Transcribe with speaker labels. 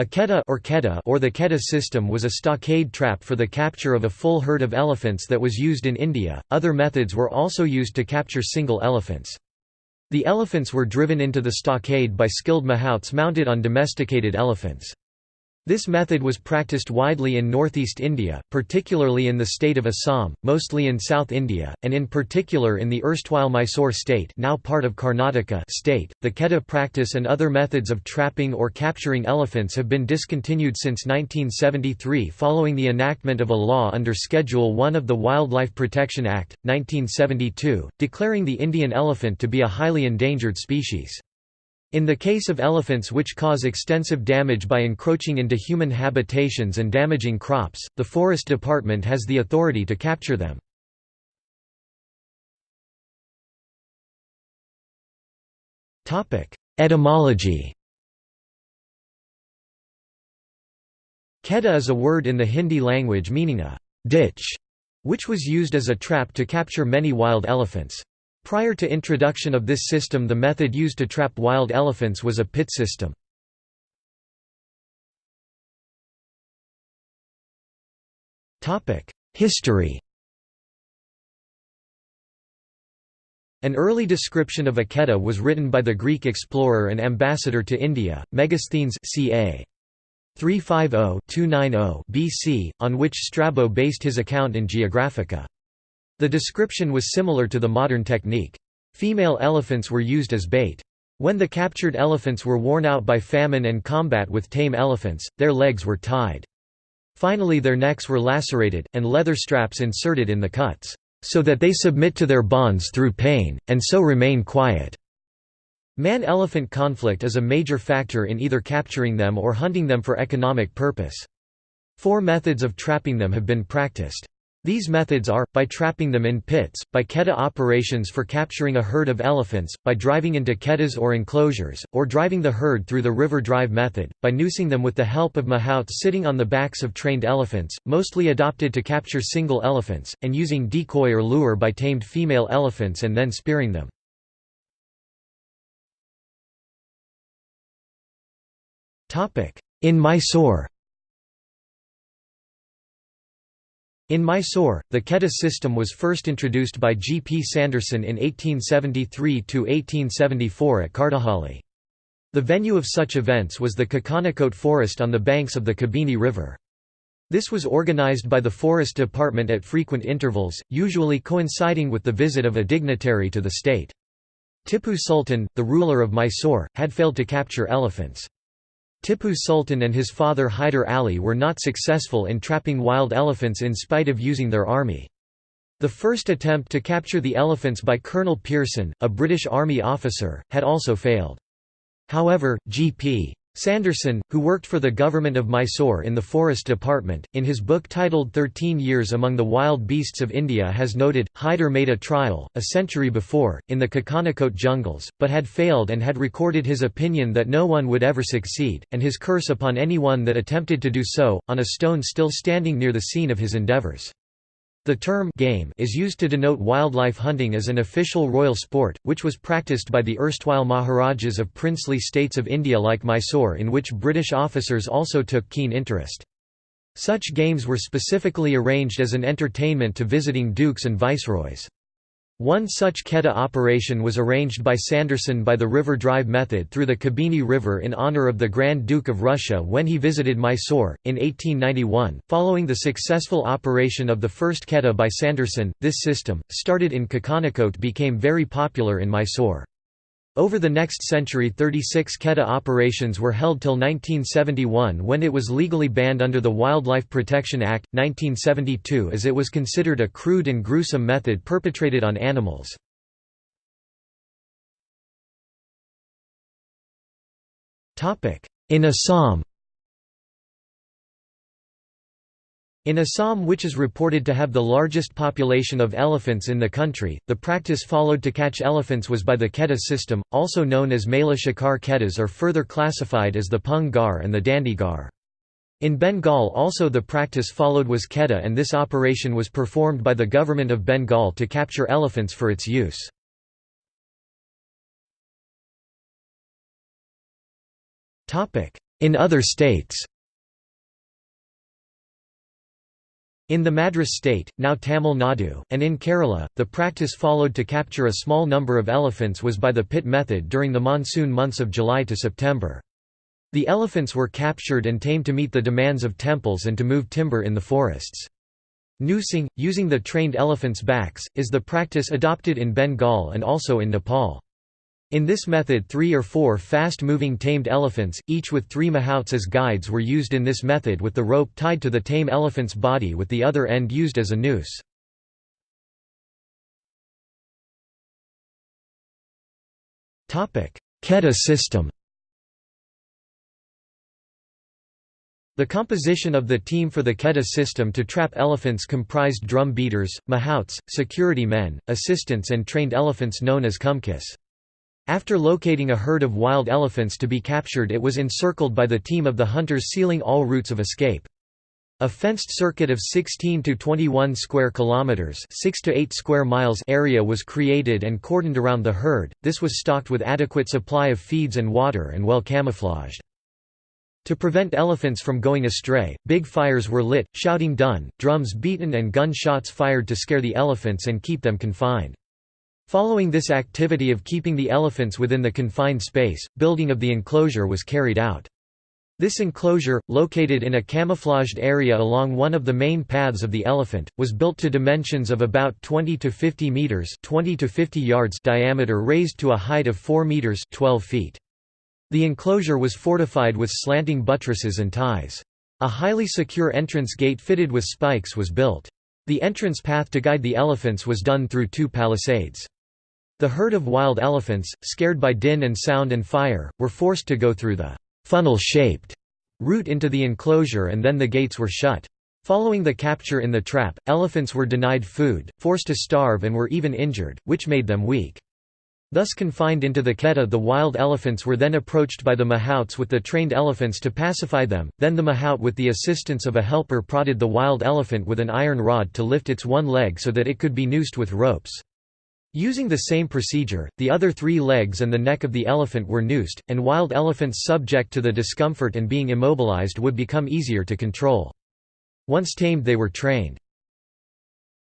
Speaker 1: A keda or, keda or the keda system was a stockade trap for the capture of a full herd of elephants that was used in India. Other methods were also used to capture single elephants. The elephants were driven into the stockade by skilled mahouts mounted on domesticated elephants. This method was practiced widely in northeast India, particularly in the state of Assam, mostly in South India, and in particular in the erstwhile Mysore state now part of Karnataka state. The Keda practice and other methods of trapping or capturing elephants have been discontinued since 1973 following the enactment of a law under Schedule 1 of the Wildlife Protection Act, 1972, declaring the Indian elephant to be a highly endangered species. In the case of elephants which cause extensive damage by encroaching into human habitations and damaging crops, the Forest Department has the authority to capture them. Etymology Keda is a word in the Hindi language meaning a ditch, which was used as a trap to capture many wild elephants. Prior to introduction of this system the method used to trap wild elephants was a pit system. History An early description of a keda was written by the Greek explorer and ambassador to India, Megasthenes ca. 350–290 BC, on which Strabo based his account in Geographica. The description was similar to the modern technique. Female elephants were used as bait. When the captured elephants were worn out by famine and combat with tame elephants, their legs were tied. Finally their necks were lacerated, and leather straps inserted in the cuts, so that they submit to their bonds through pain, and so remain quiet. Man-elephant conflict is a major factor in either capturing them or hunting them for economic purpose. Four methods of trapping them have been practiced. These methods are, by trapping them in pits, by keda operations for capturing a herd of elephants, by driving into kedas or enclosures, or driving the herd through the river drive method, by noosing them with the help of mahouts sitting on the backs of trained elephants, mostly adopted to capture single elephants, and using decoy or lure by tamed female elephants and then spearing them. In Mysore In Mysore, the Keda system was first introduced by G. P. Sanderson in 1873–1874 at Kartahalli. The venue of such events was the Kakanakote forest on the banks of the Kabini River. This was organized by the Forest Department at frequent intervals, usually coinciding with the visit of a dignitary to the state. Tipu Sultan, the ruler of Mysore, had failed to capture elephants. Tipu Sultan and his father Hyder Ali were not successful in trapping wild elephants in spite of using their army. The first attempt to capture the elephants by Colonel Pearson, a British Army officer, had also failed. However, G.P. Sanderson, who worked for the government of Mysore in the Forest Department, in his book titled Thirteen Years Among the Wild Beasts of India has noted, Hyder made a trial, a century before, in the Kakanakote jungles, but had failed and had recorded his opinion that no one would ever succeed, and his curse upon anyone that attempted to do so, on a stone still standing near the scene of his endeavours. The term game is used to denote wildlife hunting as an official royal sport, which was practiced by the erstwhile Maharajas of princely states of India like Mysore in which British officers also took keen interest. Such games were specifically arranged as an entertainment to visiting dukes and viceroys. One such Keda operation was arranged by Sanderson by the river drive method through the Kabini River in honor of the Grand Duke of Russia when he visited Mysore, in 1891. Following the successful operation of the first Keda by Sanderson, this system, started in Kakanakote became very popular in Mysore. Over the next century 36 Keda operations were held till 1971 when it was legally banned under the Wildlife Protection Act, 1972 as it was considered a crude and gruesome method perpetrated on animals. In Assam In Assam which is reported to have the largest population of elephants in the country, the practice followed to catch elephants was by the Keda system, also known as Mela Shikar Kedas or further classified as the Pung Gar and the Dandi Gar. In Bengal also the practice followed was Keda and this operation was performed by the government of Bengal to capture elephants for its use. in other states. In the Madras state, now Tamil Nadu, and in Kerala, the practice followed to capture a small number of elephants was by the pit method during the monsoon months of July to September. The elephants were captured and tamed to meet the demands of temples and to move timber in the forests. Noosing, using the trained elephants' backs, is the practice adopted in Bengal and also in Nepal. In this method three or four fast-moving tamed elephants, each with three mahouts as guides were used in this method with the rope tied to the tame elephant's body with the other end used as a noose. Khedda system The composition of the team for the Khedda system to trap elephants comprised drum beaters, mahouts, security men, assistants and trained elephants known as kumkis. After locating a herd of wild elephants to be captured it was encircled by the team of the hunters sealing all routes of escape. A fenced circuit of 16 to 21 square kilometers, 6 to 8 square miles area was created and cordoned around the herd. This was stocked with adequate supply of feeds and water and well camouflaged. To prevent elephants from going astray, big fires were lit, shouting done, drums beaten and gunshots fired to scare the elephants and keep them confined. Following this activity of keeping the elephants within the confined space, building of the enclosure was carried out. This enclosure, located in a camouflaged area along one of the main paths of the elephant, was built to dimensions of about 20 to 50 meters, 20 to 50 yards diameter raised to a height of 4 meters, 12 feet. The enclosure was fortified with slanting buttresses and ties. A highly secure entrance gate fitted with spikes was built. The entrance path to guide the elephants was done through two palisades. The herd of wild elephants, scared by din and sound and fire, were forced to go through the funnel-shaped route into the enclosure and then the gates were shut. Following the capture in the trap, elephants were denied food, forced to starve and were even injured, which made them weak. Thus confined into the khedda the wild elephants were then approached by the mahouts with the trained elephants to pacify them, then the mahout with the assistance of a helper prodded the wild elephant with an iron rod to lift its one leg so that it could be noosed with ropes. Using the same procedure, the other three legs and the neck of the elephant were noosed, and wild elephants subject to the discomfort and being immobilized would become easier to control. Once tamed they were trained.